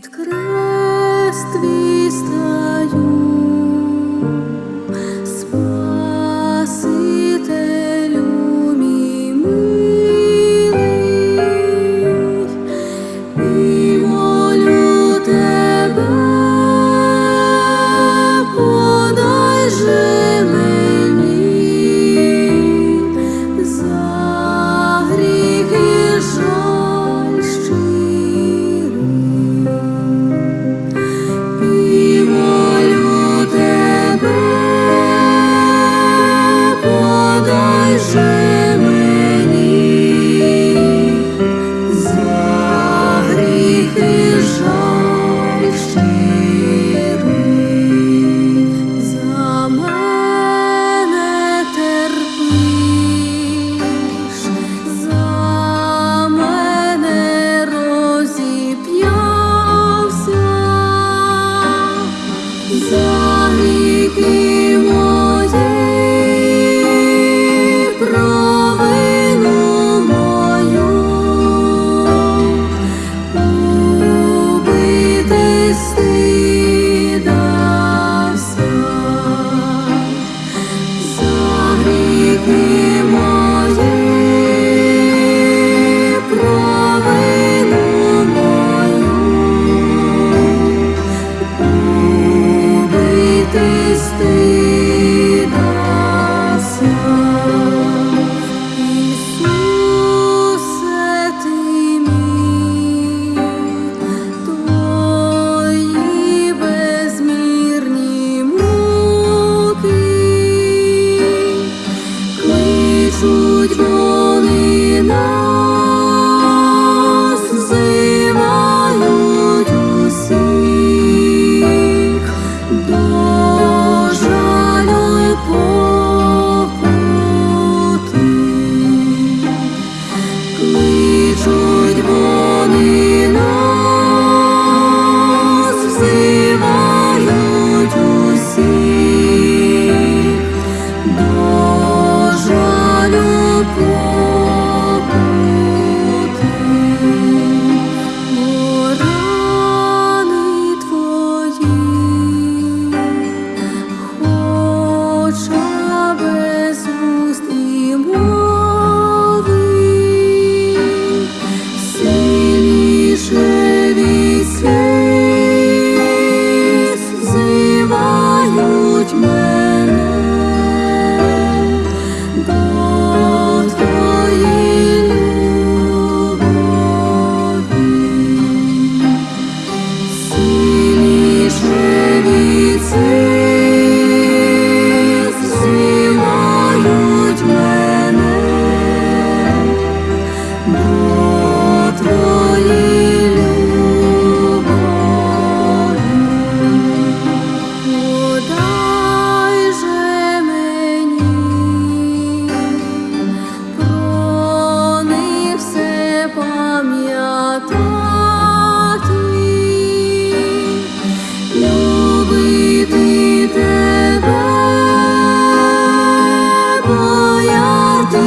Під be